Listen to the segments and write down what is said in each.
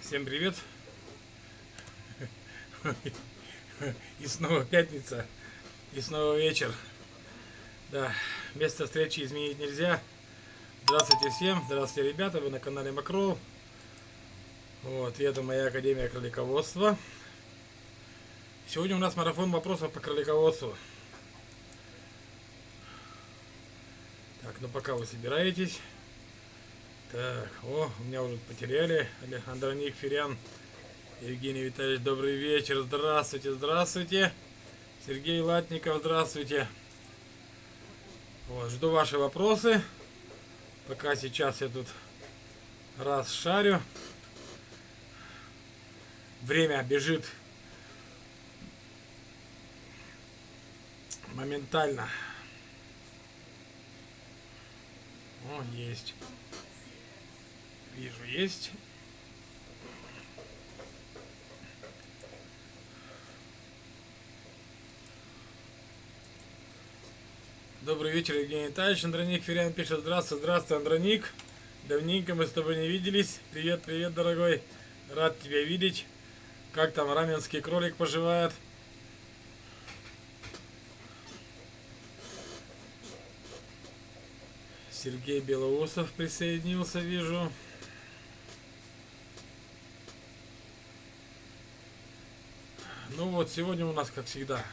Всем привет! И снова пятница, и снова вечер. Да, место встречи изменить нельзя. Здравствуйте всем, здравствуйте, ребята, вы на канале Макрол. Вот, и это моя Академия кролиководства. Сегодня у нас марафон вопросов по кролиководству. Так, ну пока вы собираетесь. Так, о, меня уже потеряли. Андроник Ферян. Евгений Витальевич, добрый вечер. Здравствуйте, здравствуйте. Сергей Латников, здравствуйте. Вот, жду ваши вопросы. Пока сейчас я тут раз шарю. Время бежит моментально. О, есть. Вижу, есть. Добрый вечер, Евгений Витальевич. Андроник Ферян пишет, здравствуй, здравствуй, Андроник. Давненько мы с тобой не виделись. Привет, привет, дорогой. Рад тебя видеть. Как там раменский кролик поживает? Сергей Белоусов присоединился, вижу. Ну вот, сегодня у нас, как всегда,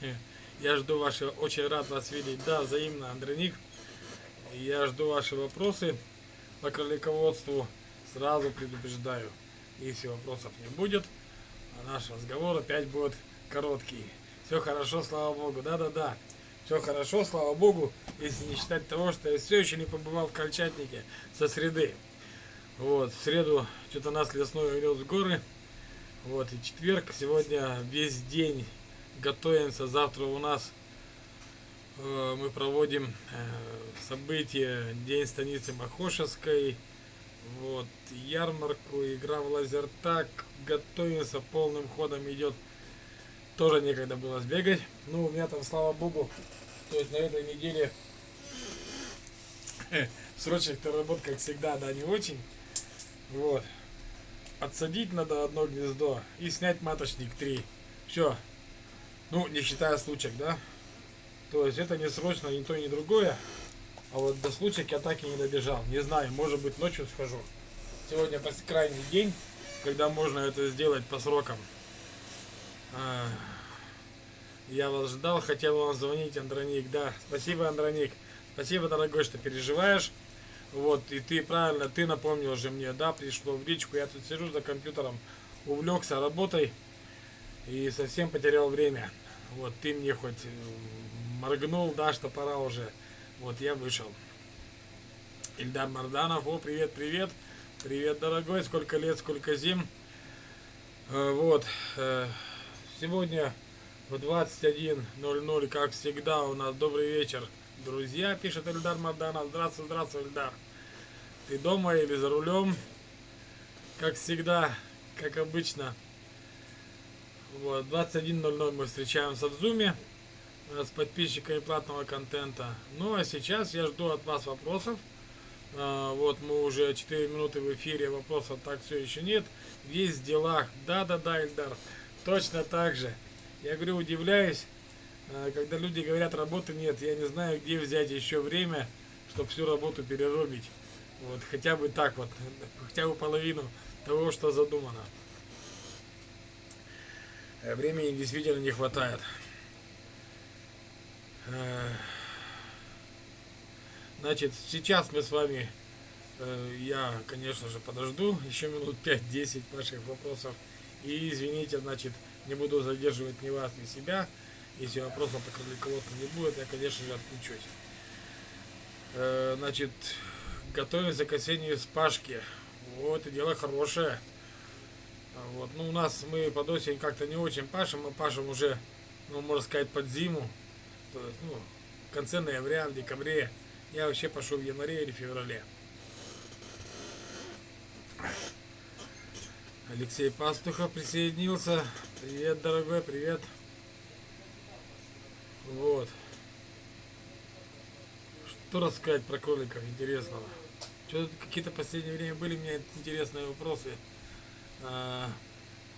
э, я жду ваши, очень рад вас видеть. Да, взаимно, Андроник. Я жду ваши вопросы по кролиководству. Сразу предупреждаю, если вопросов не будет, а наш разговор опять будет короткий. Все хорошо, слава богу. Да-да-да. Все хорошо, слава богу, если не считать того, что я все еще не побывал в Крольчатнике со среды. Вот, в среду что-то нас лесной увез в горы. Вот, и четверг, сегодня весь день готовимся. Завтра у нас э, мы проводим э, событие День станицы Махошевской. Вот, ярмарку, игра в лазертак. Готовимся, полным ходом идет. Тоже некогда было сбегать. Ну, у меня там, слава богу, то есть на этой неделе срочных работ, как всегда, да, не очень. Вот отсадить надо одно гнездо и снять маточник 3. Все. Ну, не считая случаек, да? То есть это не срочно ни то, ни другое. А вот до случая я так и не добежал. Не знаю, может быть ночью схожу. Сегодня крайний день, когда можно это сделать по срокам. А, я вас ждал, хотел вам звонить, Андроник. Да, спасибо, Андроник. Спасибо, дорогой, что переживаешь. Вот, и ты правильно, ты напомнил же мне, да, пришло в личку, я тут сижу за компьютером, увлекся работой и совсем потерял время. Вот, ты мне хоть э, моргнул, да, что пора уже. Вот, я вышел. Ильдар Марданов, о, привет, привет. Привет, дорогой, сколько лет, сколько зим. Э, вот, э, сегодня в 21.00, как всегда, у нас добрый вечер, друзья, пишет Ильдар Марданов. Здравствуй, здравствуй, Ильдар. Ты дома или за рулем? Как всегда, как обычно. Вот, 21.00 мы встречаемся в зуме э, с подписчиками платного контента. Ну а сейчас я жду от вас вопросов. А, вот мы уже 4 минуты в эфире, вопросов так все еще нет. Весь в делах. Да-да-да, Ильдар, точно так же. Я говорю, удивляюсь, э, когда люди говорят, работы нет. Я не знаю, где взять еще время, чтобы всю работу переробить. Вот, хотя бы так вот, хотя бы половину того, что задумано. Э, времени действительно не хватает. Э, значит, сейчас мы с вами, э, я, конечно же, подожду еще минут 5-10 ваших вопросов. И извините, значит, не буду задерживать ни вас, ни себя. Если вопросов по кролиководству не будет, я, конечно же, отключусь. Значит, готовимся к осенней спашке. Вот, и дело хорошее. Вот, ну, у нас мы под осень как-то не очень пашем, мы пашем уже, ну, можно сказать, под зиму. То есть, ну, в конце ноября, в декабре. Я вообще пошел в январе или феврале. Алексей Пастухов присоединился. Привет, дорогой, привет. Вот. Что рассказать про кроликов интересного? Что-то какие-то последнее время были у меня интересные вопросы. А,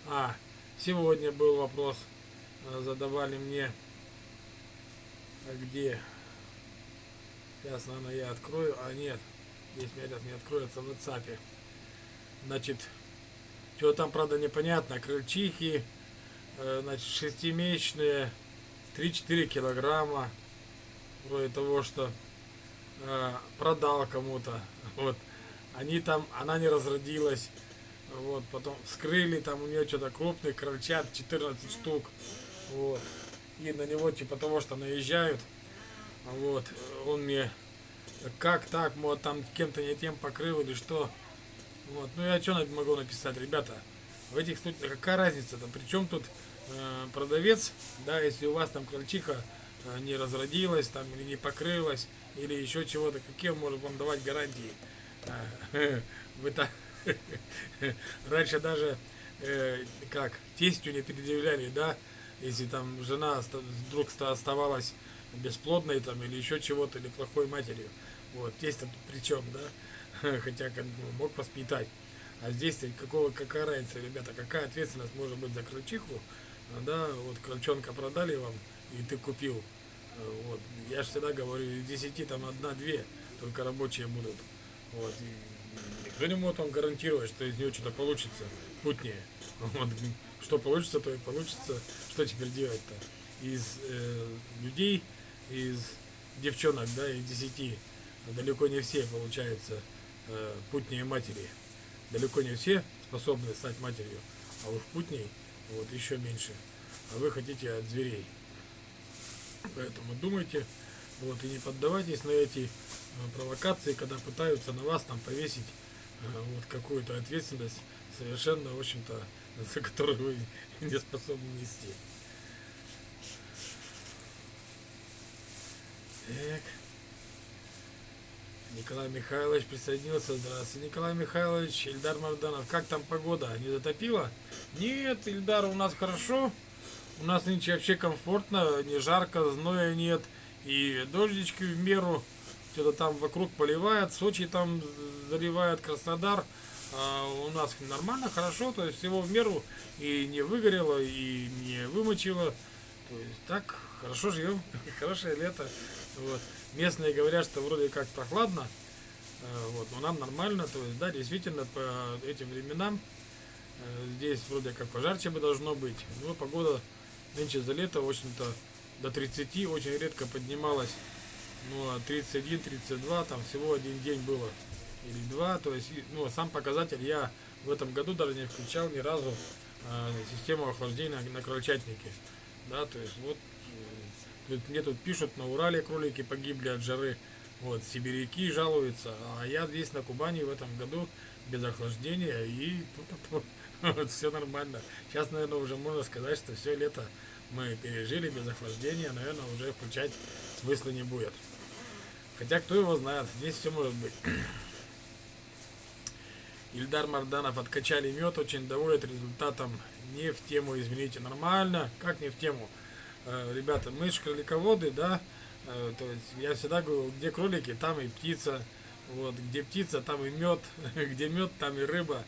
а, сегодня был вопрос, а, задавали мне, а где? Сейчас, наверное, я открою, а нет, здесь меня сейчас не откроется в WhatsApp. Значит, что там, правда, непонятно, крыльчихи, э, значит, шестимесячные, 3-4 килограмма, вроде того, что э, продал кому-то, вот, они там, она не разродилась, вот, потом вскрыли, там у нее что-то крупный крольчат, 14 штук, вот, и на него, типа того, что наезжают, вот, он мне, как так, вот, там кем-то не тем покрыл или что, вот, ну я что могу написать, ребята, в этих случаях, какая разница-то, причем тут э, продавец, да, если у вас там крольчиха э, не разродилась, там, или не покрылась, или еще чего-то, какие он может вам давать гарантии, э, вы так, раньше даже, э, как, тестью не предъявляли, да, если там жена вдруг оставалась бесплодной там или еще чего-то, или плохой матерью. Вот, тесть при чем, да? Хотя как бы, мог воспитать. А здесь какого, какая разница, ребята, какая ответственность может быть за крольчиху? Да, вот крольчонка продали вам, и ты купил. Вот. Я же всегда говорю, из 10 там одна-две только рабочие будут. Вот. И никто не может вам гарантировать, что из нее что-то получится путнее. Вот. Что получится, то и получится. Что теперь делать-то? Из э, людей из девчонок, да, из десяти, далеко не все получаются э, путнее матери. Далеко не все способны стать матерью, а уж путней вот еще меньше. А вы хотите от зверей. Поэтому думайте, вот, и не поддавайтесь на эти э, провокации, когда пытаются на вас там повесить э, вот какую-то ответственность, совершенно, в общем-то, за которую вы не способны нести. Так. Николай Михайлович присоединился. Здравствуйте, Николай Михайлович. Ильдар Марданов. Как там погода? Не затопило? Нет, Ильдар, у нас хорошо. У нас нынче вообще комфортно. Не жарко, зноя нет. И дождички в меру. Что-то там вокруг поливает. Сочи там заливает, Краснодар. А у нас нормально, хорошо. То есть всего в меру. И не выгорело, и не вымочило. То есть так, хорошо живем. Хорошее лето. Вот. Местные говорят, что вроде как прохладно, э, вот, но нам нормально, то есть, да, действительно, по этим временам э, здесь вроде как пожарче бы должно быть, но погода нынче за лето, в общем-то, до 30 очень редко поднималась, ну, а 31-32, там всего один день было, или два, то есть, ну, сам показатель я в этом году даже не включал ни разу э, систему охлаждения на крольчатнике, да, то есть, вот, мне тут пишут, на Урале кролики погибли от жары. Вот, сибиряки жалуются. А я здесь на Кубани в этом году без охлаждения и вот, все нормально. Сейчас, наверное, уже можно сказать, что все лето мы пережили без охлаждения. Наверное, уже включать смысла не будет. Хотя, кто его знает, здесь все может быть. Ильдар Марданов откачали мед, очень доволен результатом. Не в тему, извините, нормально. Как не в тему? Э, ребята, мы же кролиководы, да, э, то есть я всегда говорю, где кролики, там и птица, вот, где птица, там и мед, где мед, там и рыба,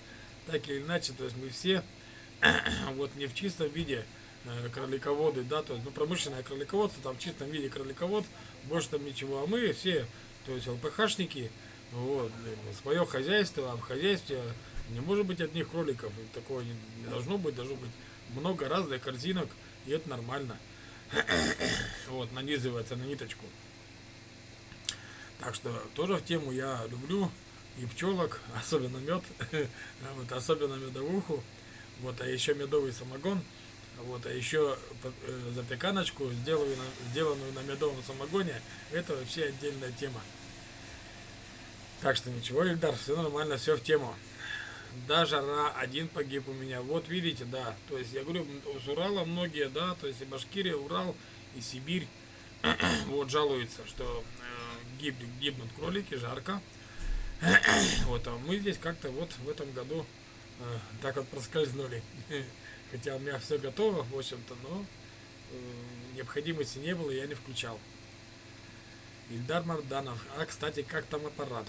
так или иначе, то есть мы все, вот, не в чистом виде э, кролиководы, да, то есть, ну, промышленное кролиководство, там в чистом виде кроликовод, больше там ничего, а мы все, то есть ЛПХшники, вот, свое хозяйство, а в хозяйстве не может быть одних кроликов, такого не, не должно быть, должно быть много разных корзинок, и это нормально. вот, нанизывается на ниточку. Так что тоже в тему я люблю и пчелок, особенно мед, вот, особенно медовуху, вот, а еще медовый самогон, вот, а еще э, запеканочку, сделаю сделанную на медовом самогоне, это вообще отдельная тема. Так что ничего, Ильдар, все нормально, все в тему. Да, жара, один погиб у меня. Вот видите, да. То есть я говорю, с Урала многие, да, то есть и Башкирия, Урал, и Сибирь, вот жалуются, что э, гиб, гибнут кролики, жарко. вот, а мы здесь как-то вот в этом году э, так вот проскользнули. Хотя у меня все готово, в общем-то, но э, необходимости не было, я не включал. Ильдар Марданов. А, кстати, как там аппарат?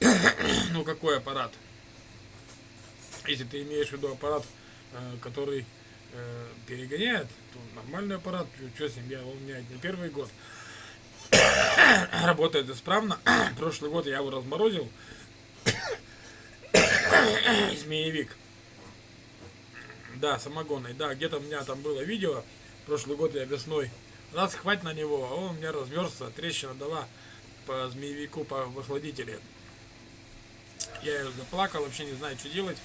ну, какой аппарат? Если ты имеешь в виду аппарат, э, который э, перегоняет, то нормальный аппарат, что с ним, я, он у меня не первый год. Работает исправно. Прошлый год я его разморозил. Змеевик. Да, самогонный. Да, где-то у меня там было видео. Прошлый год я весной раз хватит на него, а он у меня размерзся, трещина дала по змеевику, по охладителе. Я ее заплакал, вообще не знаю, что делать,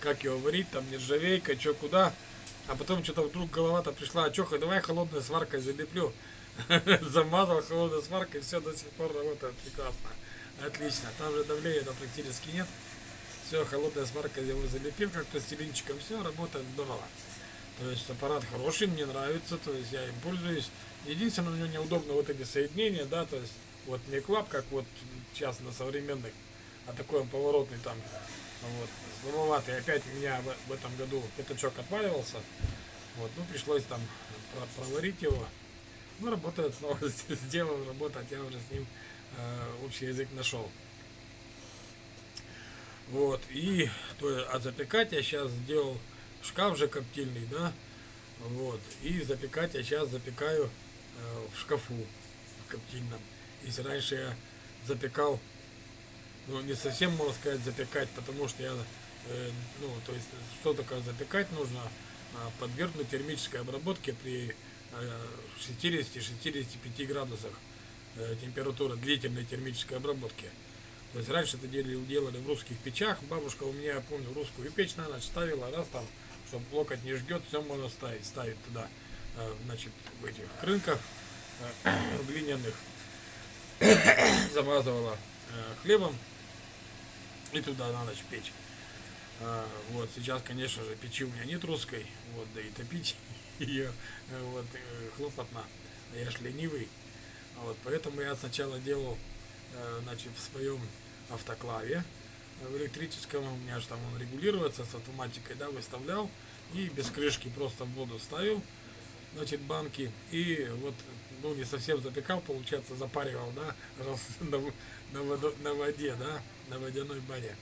как его варить, там нержавейка, что куда. А потом что-то вдруг голова-то пришла, а что, давай холодной сваркой залеплю. Замазал холодной сваркой, все до сих пор работает прекрасно. Отлично, там же давления -то практически нет. Все, холодная сварка его залепил как пластилинчиком, все, работает здорово. То есть аппарат хороший, мне нравится, то есть я им пользуюсь. Единственное, у него неудобно вот эти соединения, да, то есть вот не клап, как вот сейчас на современных, а такой он поворотный там, вот, слабоватый. Опять у меня в, этом году пятачок отваливался, вот, ну пришлось там проварить его. Ну, работает снова, сделал работать, я уже с ним э, общий язык нашел. Вот, и то, а запекать я сейчас сделал шкаф же коптильный, да, вот, и запекать я сейчас запекаю э, в шкафу в коптильном. Если раньше я запекал, ну, не совсем, можно сказать, запекать, потому что я, э, ну, то есть, что такое запекать, нужно э, подвергнуть термической обработке при э, 60-65 градусах э, температура длительной термической обработки. То есть раньше это делали, делали в русских печах. Бабушка у меня, я помню, русскую печь на ночь ставила, раз там чтобы локоть не жгет, все можно ставить, ставить туда, э, значит, в этих крынках э, глиняных, замазывала э, хлебом и туда на ночь печь. Вот, сейчас, конечно же, печи у меня нет русской, вот, да и топить ее, вот, хлопотно, а я ж ленивый, вот, поэтому я сначала делал, значит, в своем автоклаве, в электрическом, у меня же там он регулируется с автоматикой, да, выставлял, и без крышки просто в воду ставил, значит, банки, и вот, ну, не совсем запекал, получается, запаривал, да, раз на, на, на воде, да, на водяной бане.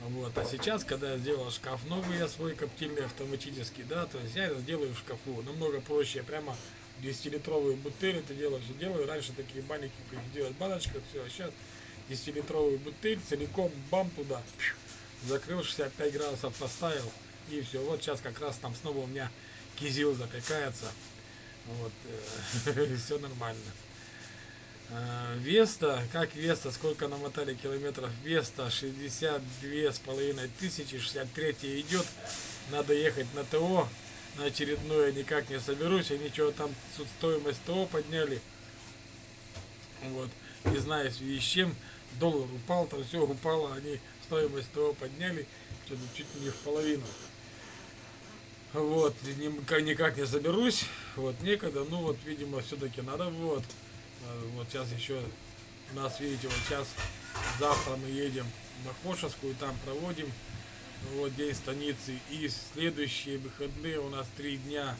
Вот, а сейчас, когда я сделал шкаф новый, я свой коптильный автоматический, да, то есть я это сделаю в шкафу, намного проще, прямо 10-литровые бутыли это дело все делаю, раньше такие банники делать баночка, все, а сейчас 10-литровую бутыль, целиком бам туда, закрыл, 65 градусов поставил, и все. Вот сейчас как раз там снова у меня кизил запекается. Вот, э, все нормально. Э, Веста, как Веста, сколько намотали километров? Веста 62 с половиной тысячи, 63 идет. Надо ехать на ТО, на очередное никак не соберусь, и ничего там стоимость ТО подняли. Вот, не знаю в с чем доллар упал, там все упало, они стоимость того подняли, что-то чуть не в половину. Вот, никак не заберусь, вот, некогда, ну вот, видимо, все-таки надо, вот, э, вот сейчас еще нас, видите, вот сейчас, завтра мы едем на Хошевскую, там проводим, вот, день станицы, и следующие выходные у нас три дня,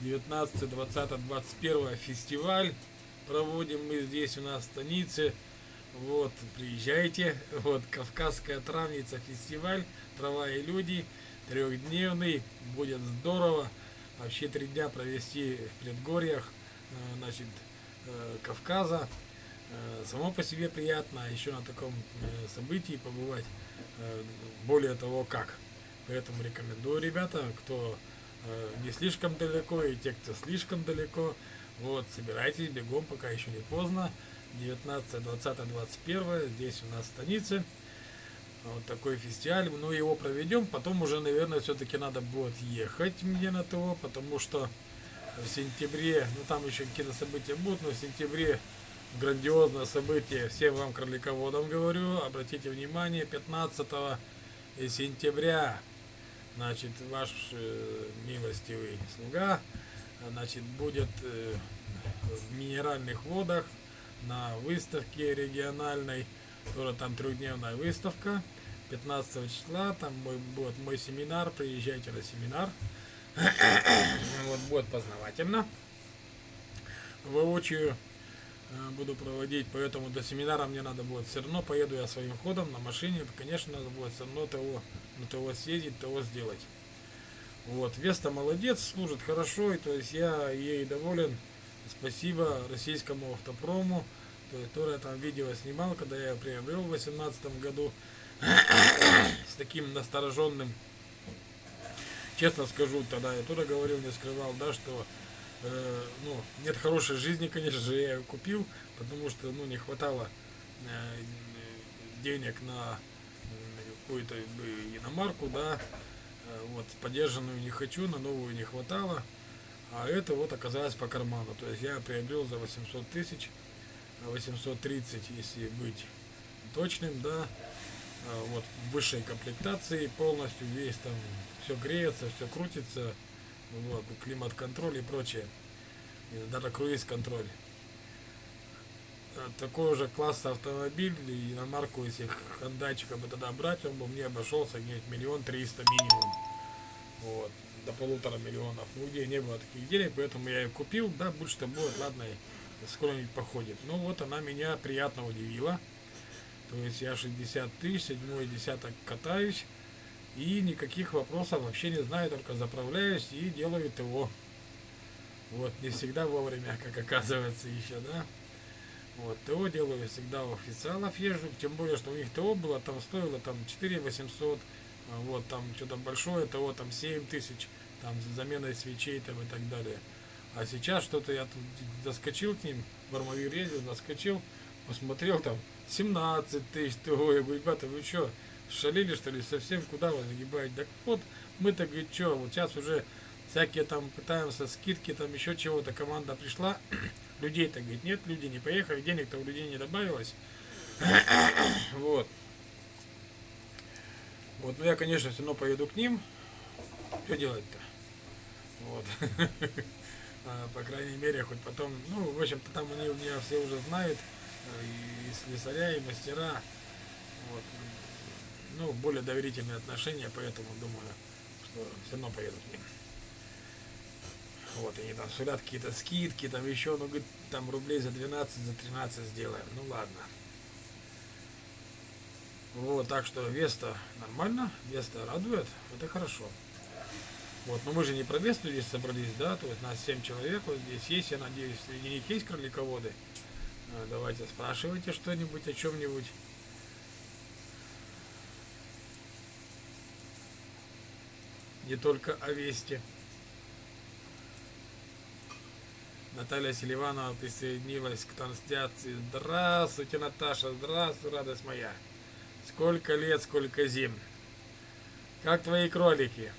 19, 20, 21 фестиваль, проводим мы здесь у нас в станице, вот, приезжайте. Вот, Кавказская травница фестиваль, трава и люди, трехдневный, будет здорово. Вообще три дня провести в предгорьях, э, значит, э, Кавказа. Э, само по себе приятно, а еще на таком событии побывать, более того как. Поэтому рекомендую, ребята, кто не слишком далеко и те, кто слишком далеко, вот, собирайтесь бегом, пока еще не поздно. 19, 20, 21 здесь у нас в станице. Вот такой фестиваль. Ну, его проведем. Потом уже, наверное, все-таки надо будет ехать мне на ТО, потому что в сентябре, ну там еще какие-то события будут, но в сентябре грандиозное событие. Всем вам, кролиководам, говорю, обратите внимание, 15 сентября, значит, ваш э, милостивый слуга, значит, будет э, в минеральных водах на выставке региональной, тоже там трехдневная выставка, 15 числа, там мой, будет мой семинар, приезжайте на семинар, вот будет познавательно, воочию э, буду проводить, поэтому до семинара мне надо будет все равно, поеду я своим ходом на машине, конечно, надо будет все равно того на того съездить, того сделать. Вот, Веста молодец, служит хорошо, и то есть я ей доволен. Спасибо российскому автопрому, который там видео снимал, когда я приобрел в 2018 году с таким настороженным. Честно скажу, тогда я тоже говорил, не скрывал, да, что э, ну, нет хорошей жизни, конечно же, я ее купил, потому что ну, не хватало э, денег на какую-то иномарку, да, э, вот, поддержанную не хочу, на новую не хватало, а это вот оказалось по карману, то есть я приобрел за 800 тысяч, 830, если быть точным, да, э, вот, высшей комплектации, полностью весь там, все греется, все крутится, вот, климат-контроль и прочее, даже круиз-контроль. Э, такой же класса автомобиль и на марку, если хандайчика бы тогда брать, он бы мне обошелся где-нибудь миллион триста минимум. Вот, до полутора миллионов. Ну, не было таких денег, поэтому я ее купил. Да, больше-то будет, ладно, скоро-нибудь походит. Ну, вот она меня приятно удивила. То есть я 60 тысяч, седьмой десяток катаюсь. И никаких вопросов вообще не знаю, только заправляюсь и делаю ТО. Вот, не всегда вовремя, как оказывается еще, да. Вот, ТО делаю всегда у официалов езжу, тем более, что у них ТО было, там стоило там 4 800, а вот, там что-то большое ТО, там 7 тысяч, там с заменой свечей там и так далее. А сейчас что-то я тут заскочил к ним, в Армавир ездил, заскочил, посмотрел там 17 тысяч ТО, я говорю, ребята, вы что, шалили что ли, совсем куда вы загибаете? Так вот, мы-то, говорит, что, вот сейчас уже всякие там пытаемся скидки, там еще чего-то, команда пришла, людей-то, говорит, нет, люди не поехали, денег-то у людей не добавилось. вот. Вот, ну я, конечно, все равно поеду к ним. Что делать-то? Вот. а, по крайней мере, хоть потом, ну, в общем-то, там они меня все уже знают, э, и слесаря, и мастера. Вот. Ну, более доверительные отношения, поэтому думаю, что все равно поеду к ним. Вот, они там сулят какие-то скидки, там еще, ну, говорит, там рублей за 12, за 13 сделаем. Ну, ладно. Вот, так что Веста нормально, Веста радует, это хорошо. Вот, но мы же не про Весту здесь собрались, да, то есть нас 7 человек вот здесь есть, я надеюсь, среди них есть кролиководы. А, давайте спрашивайте что-нибудь о чем-нибудь. Не только о Весте. Наталья Селиванова присоединилась к трансляции. Здравствуйте, Наташа, здравствуй, радость моя. Сколько лет, сколько зим. Как твои кролики?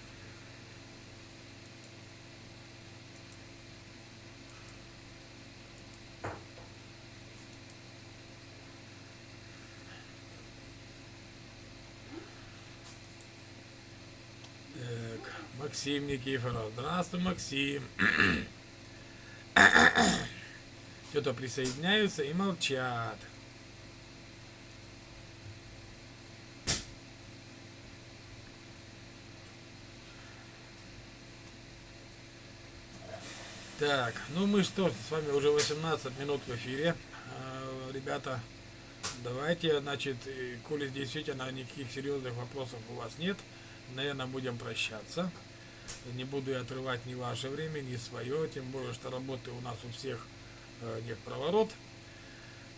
Так, Максим Никифоров. Здравствуй, Максим. Что-то присоединяются и молчат. Так, ну мы что, с вами уже 18 минут в эфире. А, ребята, давайте, значит, коли действительно никаких серьезных вопросов у вас нет, наверное, будем прощаться. Не буду я отрывать ни ваше время, ни свое, тем более, что работы у нас у всех э, не в проворот.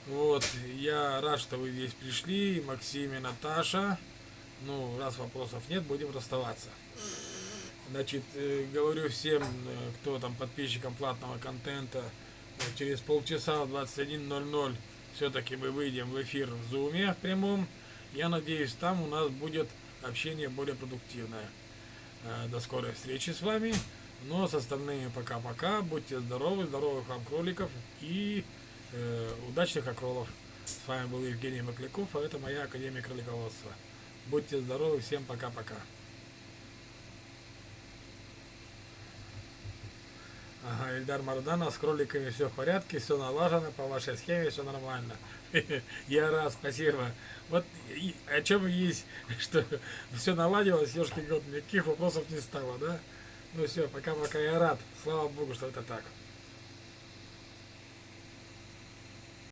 Вот, я рад, что вы здесь пришли, Максим и Наташа. Ну, раз вопросов нет, будем расставаться. Значит, э, говорю всем, э, кто там подписчикам платного контента, через полчаса в 21.00 все-таки мы выйдем в эфир в Зуме в прямом. Я надеюсь, там у нас будет общение более продуктивное. Э, до скорой встречи с вами. Ну а с остальными пока-пока. Будьте здоровы, здоровых вам кроликов и э, удачных окролов. С вами был Евгений Макляков, а это моя Академия кролиководства. Будьте здоровы, всем пока-пока. Ага, Ильдар Мардана, с кроликами все в порядке, все налажено, по вашей схеме все нормально. Я рад, спасибо. Вот и, о чем есть, что все наладилось, ешки год, никаких вопросов не стало, да? Ну все, пока-пока, я рад. Слава Богу, что это так.